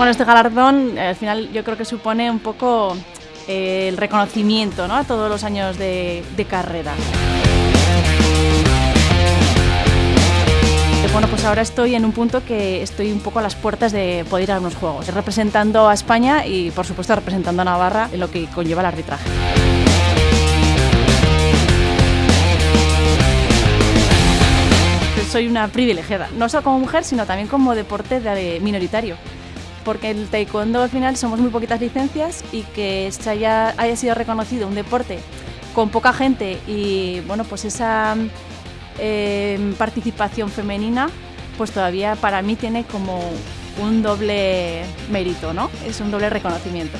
Bueno, este galardón al final yo creo que supone un poco eh, el reconocimiento ¿no? a todos los años de, carrera. Bueno, pues ahora estoy en un punto que estoy un poco a las puertas de poder ir a unos juegos, representando a España y por supuesto representando a Navarra en lo que conlleva el arbitraje. Soy una privilegiada, no solo como mujer, sino también como deporte de minoritario porque el taekwondo al final somos muy poquitas licencias y que haya, haya sido reconocido un deporte con poca gente y bueno pues esa eh, participación femenina pues todavía para mí tiene como un doble mérito, ¿no? Es un doble reconocimiento.